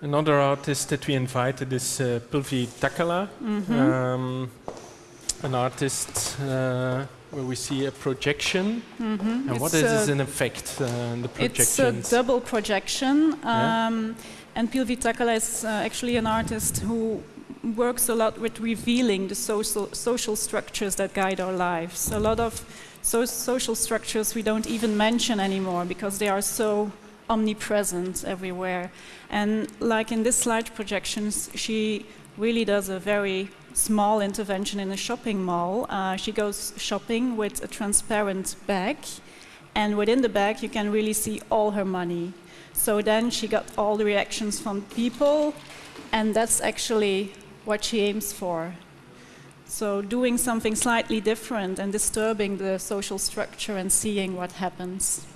another artist that we invited is uh, Pilvi Takala, Mhm. um, an artist uh, where we see a projection. Mhm. And what It's is a- this in effect, uh, the projection? It's a double projection. Yeah. Um, and Pilvi Takala is uh, actually an artist who works a lot with revealing the social, social structures that guide our lives. A lot of so social structures we don't even mention anymore because they are so omnipresent everywhere. And like in this slide projections, she really does a very small intervention in a shopping mall. Uh, she goes shopping with a transparent bag, and within the bag you can really see all her money. So then she got all the reactions from people, and that's actually what she aims for. So doing something slightly different and disturbing the social structure and seeing what happens.